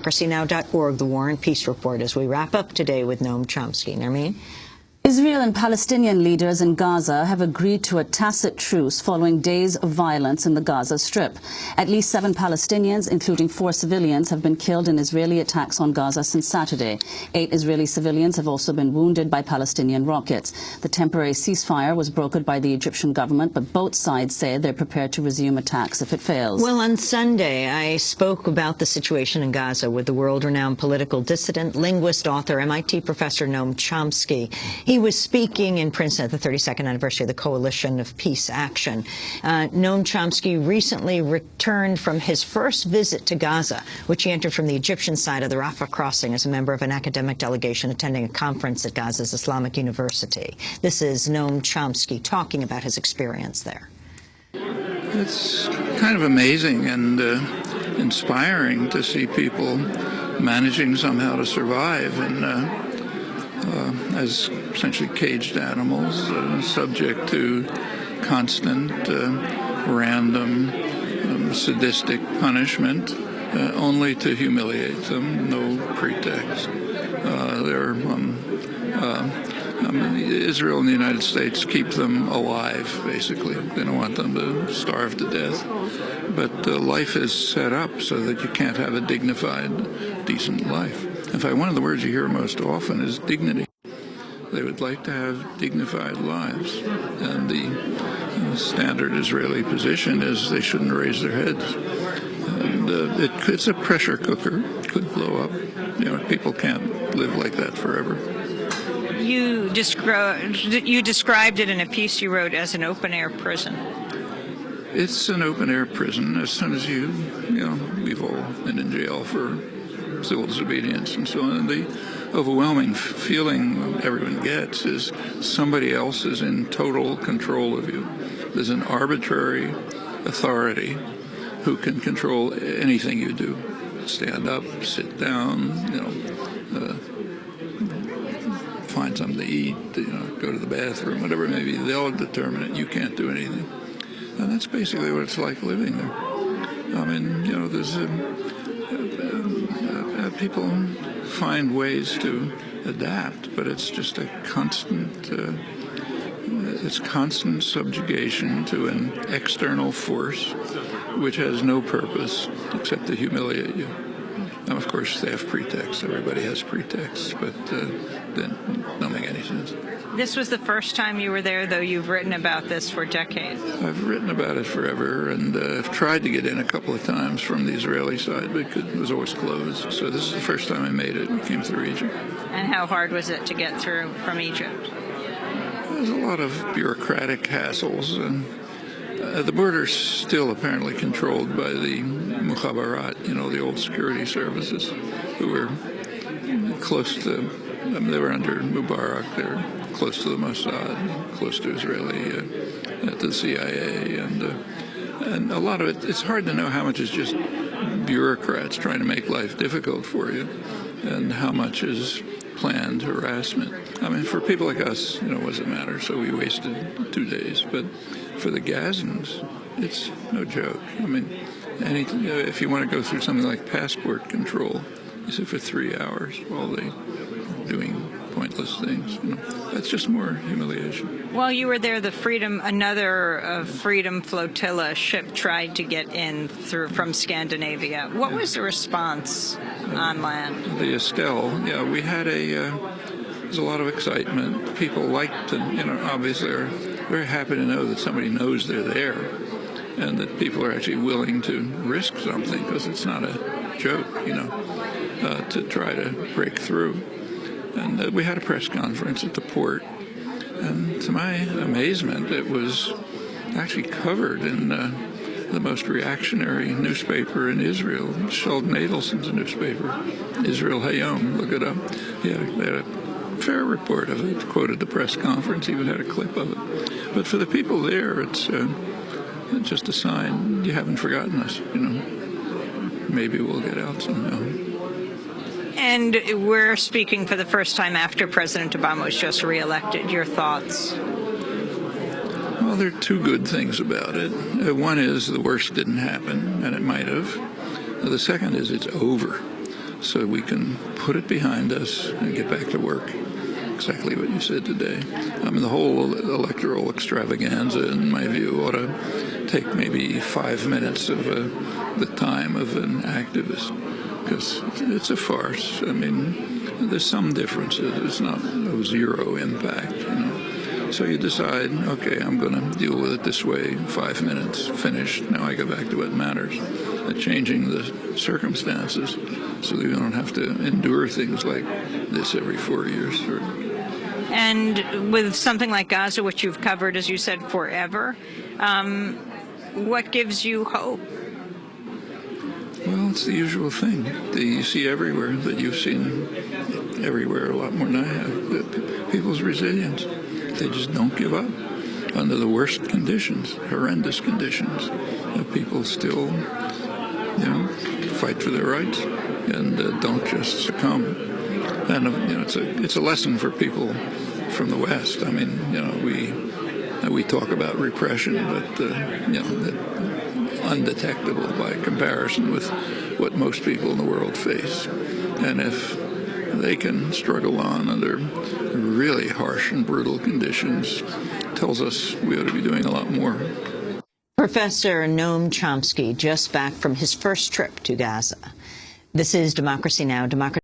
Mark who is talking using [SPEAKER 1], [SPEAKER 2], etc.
[SPEAKER 1] democracynow.org, the War and Peace Report, as we wrap up today with Noam Chomsky. Nermeen?
[SPEAKER 2] Israel and Palestinian leaders in Gaza have agreed to a tacit truce following days of violence in the Gaza Strip. At least seven Palestinians, including four civilians, have been killed in Israeli attacks on Gaza since Saturday. Eight Israeli civilians have also been wounded by Palestinian rockets. The temporary ceasefire was brokered by the Egyptian government, but both sides say they're prepared to resume attacks if it fails.
[SPEAKER 1] Well, on Sunday, I spoke about the situation in Gaza with the world-renowned political dissident, linguist, author, MIT professor Noam Chomsky. He was speaking in Princeton at the 32nd anniversary of the Coalition of Peace Action. Uh, Noam Chomsky recently returned from his first visit to Gaza, which he entered from the Egyptian side of the Rafah crossing as a member of an academic delegation attending a conference at Gaza's Islamic University. This is Noam Chomsky talking about his experience there.
[SPEAKER 3] It's kind of amazing and uh, inspiring to see people managing somehow to survive and uh, as essentially caged animals, uh, subject to constant, uh, random, um, sadistic punishment, uh, only to humiliate them, no pretext. Uh, they're um, I mean, Israel and the United States keep them alive, basically. They don't want them to starve to death. But uh, life is set up so that you can't have a dignified, decent life. In fact, one of the words you hear most often is dignity. They would like to have dignified lives. And the uh, standard Israeli position is they shouldn't raise their heads. And uh, it, it's a pressure cooker. It could blow up. You know, people can't live like that forever.
[SPEAKER 4] You, descri- you described it in a piece you wrote as an open-air prison.
[SPEAKER 3] It's an open-air prison. As soon as you, you know, we've all been in jail for civil disobedience and so on. And the overwhelming feeling everyone gets is somebody else is in total control of you. There's an arbitrary authority who can control anything you do. Stand up, sit down, you know, uh, find something to eat, you know, go to the bathroom, whatever it may be. They'll determine it. You can't do anything. And that's basically what it's like living there. I mean, you know, there's a, people find ways to adapt, but it's just a constant, uh, it's constant subjugation to an external force which has no purpose except to humiliate you. And of course, they have pretexts. Everybody has pretexts, but uh, then don't make any sense.
[SPEAKER 4] This was the first time you were there, though you've written about this for decades.
[SPEAKER 3] I've written about it forever, and uh, I've tried to get in a couple of times from the Israeli side, but it was always closed. So this is the first time I made it. We came through Egypt.
[SPEAKER 4] And how hard was it to get through from Egypt?
[SPEAKER 3] There's a lot of bureaucratic hassles, and uh, the border's still apparently controlled by the Mukhabarat, you know, the old security services, who were close to, I mean, they were under Mubarak, they're close to the Mossad, close to Israeli, uh, the CIA, and uh, and a lot of it, it's hard to know how much is just bureaucrats trying to make life difficult for you, and how much is planned harassment. I mean, for people like us, you know, what does it matter? So we wasted two days, but for the Gazans, it's no joke. I mean, any, if you want to go through something like passport control, you sit for three hours while they doing pointless things. You know, that's just more humiliation.
[SPEAKER 4] While you were there, the Freedom, another uh, Freedom flotilla ship tried to get in through from Scandinavia. What yeah. was the response uh, on land?
[SPEAKER 3] The Estelle, yeah, we had a. Uh, there's a lot of excitement. People like to, you know, obviously are very happy to know that somebody knows they're there and that people are actually willing to risk something because it's not a joke, you know, uh, to try to break through. And uh, we had a press conference at the port, and to my amazement, it was actually covered in uh, the most reactionary newspaper in Israel, Sheldon Adelson's newspaper, Israel Hayom. Look it up. Yeah, they had a fair report of it, quoted the press conference, even had a clip of it. But for the people there, it's uh, just a sign you haven't forgotten us, you know. Maybe we'll get out somehow.
[SPEAKER 4] And we're speaking for the first time after President Obama was just reelected. Your thoughts?
[SPEAKER 3] Well, there are two good things about it. Uh, one is the worst didn't happen, and it might have. The second is it's over. so we can put it behind us and get back to work. Exactly what you said today. I mean, the whole electoral extravaganza, in my view, ought to take maybe five minutes of uh, the time of an activist because it's a farce. I mean, there's some differences. It's not no zero impact, you know. So you decide, okay, I'm going to deal with it this way. Five minutes, finished. Now I go back to what matters. Changing the circumstances so that you don't have to endure things like this every four years.
[SPEAKER 4] And with something like Gaza, which you've covered, as you said, forever, um, what gives you hope?
[SPEAKER 3] It's the usual thing that you see everywhere, that you've seen everywhere a lot more than I have. People's resilience. They just don't give up under the worst conditions, horrendous conditions. Uh, people still, you know, fight for their rights and uh, don't just succumb. And uh, you know, it's a it's a lesson for people from the West. I mean, you know, we we talk about repression, but uh, you know, that undetectable by comparison with what most people in the world face. And if they can struggle on under really harsh and brutal conditions, tells us we ought to be doing a lot more.
[SPEAKER 1] Professor Noam Chomsky just back from his first trip to Gaza. This is Democracy Now! Democracy